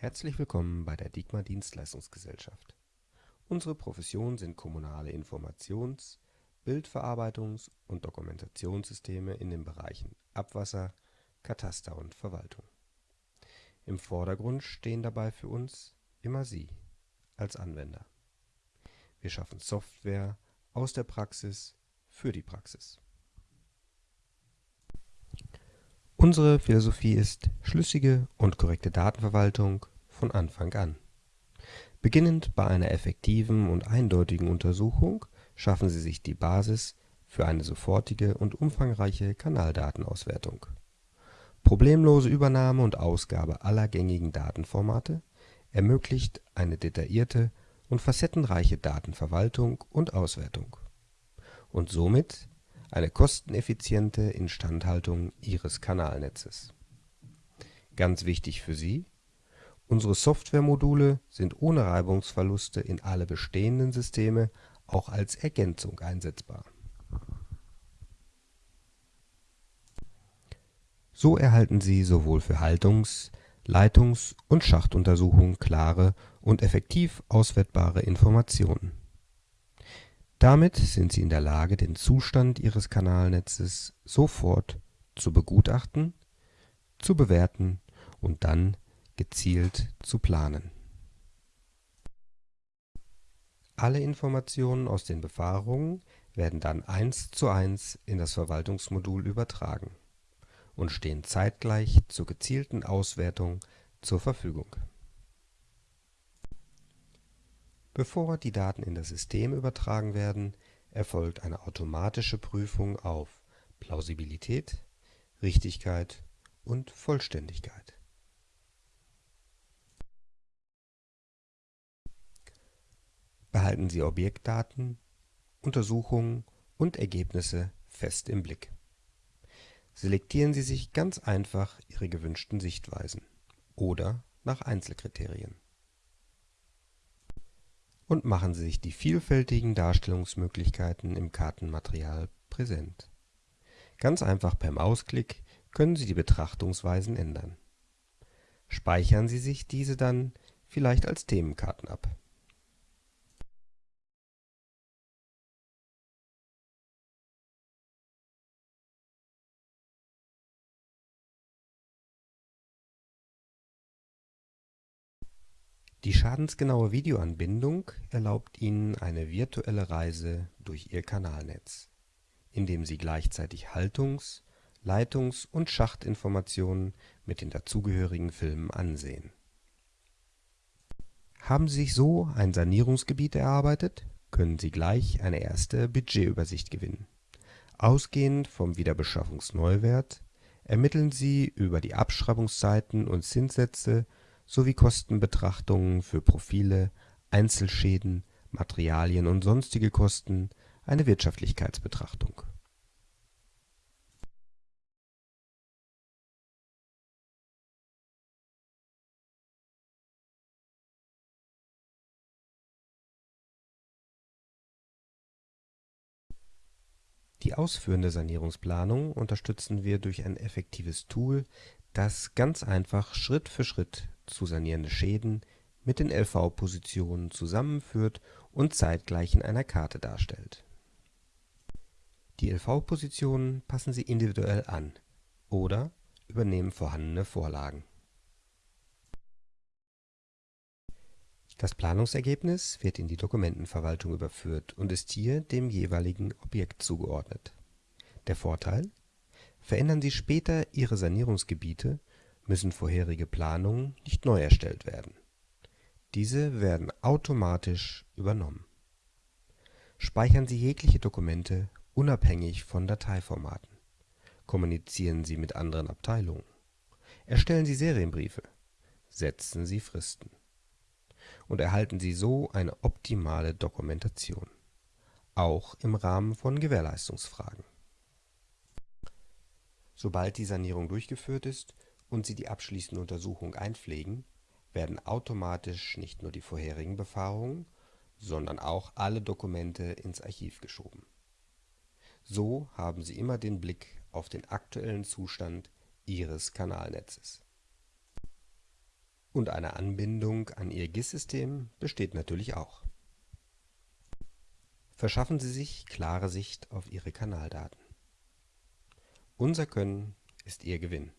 Herzlich willkommen bei der Digma Dienstleistungsgesellschaft. Unsere Profession sind kommunale Informations-, Bildverarbeitungs- und Dokumentationssysteme in den Bereichen Abwasser, Kataster und Verwaltung. Im Vordergrund stehen dabei für uns immer Sie als Anwender. Wir schaffen Software aus der Praxis für die Praxis. Unsere Philosophie ist schlüssige und korrekte Datenverwaltung von Anfang an. Beginnend bei einer effektiven und eindeutigen Untersuchung schaffen Sie sich die Basis für eine sofortige und umfangreiche Kanaldatenauswertung. Problemlose Übernahme und Ausgabe aller gängigen Datenformate ermöglicht eine detaillierte und facettenreiche Datenverwaltung und - auswertung und somit eine kosteneffiziente Instandhaltung Ihres Kanalnetzes. Ganz wichtig für Sie: Unsere Softwaremodule sind ohne Reibungsverluste in alle bestehenden Systeme auch als Ergänzung einsetzbar. So erhalten Sie sowohl für Haltungs -, Leitungs - und Schachtuntersuchungen klare und effektiv auswertbare Informationen damit sind Sie in der Lage, den Zustand Ihres Kanalnetzes sofort zu begutachten, zu bewerten und dann gezielt zu planen. Alle Informationen aus den Befahrungen werden dann eins zu eins in das Verwaltungsmodul übertragen und stehen zeitgleich zur gezielten Auswertung zur Verfügung Bevor die Daten in das System übertragen werden, erfolgt eine automatische Prüfung auf Plausibilität, Richtigkeit und Vollständigkeit. Behalten Sie Objektdaten, Untersuchungen und Ergebnisse fest im Blick. Selektieren Sie sich ganz einfach Ihre gewünschten Sichtweisen oder nach Einzelkriterien und machen Sie sich die vielfältigen Darstellungsmöglichkeiten im Kartenmaterial präsent. Ganz einfach per Mausklick können Sie die Betrachtungsweisen ändern. Speichern Sie sich diese dann vielleicht als Themenkarten ab Die schadensgenaue Videoanbindung erlaubt Ihnen eine virtuelle Reise durch Ihr Kanalnetz, indem Sie gleichzeitig Haltungs -, Leitungs - und Schachtinformationen mit den dazugehörigen Filmen ansehen. Haben Sie sich so ein Sanierungsgebiet erarbeitet, können Sie gleich eine erste Budgetübersicht gewinnen. Ausgehend vom Wiederbeschaffungsneuwert ermitteln Sie über die Abschreibungszeiten und Zinssätze sowie Kostenbetrachtungen für Profile, Einzelschäden, Materialien und sonstige Kosten eine Wirtschaftlichkeitsbetrachtung. Die ausführende Sanierungsplanung unterstützen wir durch ein effektives Tool, das ganz einfach Schritt für Schritt zu sanierende Schäden mit den LV-Positionen zusammenführt und zeitgleich in einer Karte darstellt. Die LV-Positionen passen Sie individuell an oder übernehmen vorhandene Vorlagen. Das Planungsergebnis wird in die Dokumentenverwaltung überführt und ist hier dem jeweiligen Objekt zugeordnet. Der Vorteil: Verändern Sie später Ihre Sanierungsgebiete müssen vorherige Planungen nicht neu erstellt werden. Diese werden automatisch übernommen. Speichern Sie jegliche Dokumente unabhängig von Dateiformaten. Kommunizieren Sie mit anderen Abteilungen. Erstellen Sie Serienbriefe. Setzen Sie Fristen. Und erhalten Sie so eine optimale Dokumentation, auch im Rahmen von Gewährleistungsfragen. Sobald die Sanierung durchgeführt ist und Sie die abschließende Untersuchung einpflegen, werden automatisch nicht nur die vorherigen Befahrungen, sondern auch alle Dokumente ins Archiv geschoben. So haben Sie immer den Blick auf den aktuellen Zustand Ihres Kanalnetzes Und eine Anbindung an Ihr GIS-System besteht natürlich auch. Verschaffen Sie sich klare Sicht auf Ihre Kanaldaten. Unser Können ist Ihr Gewinn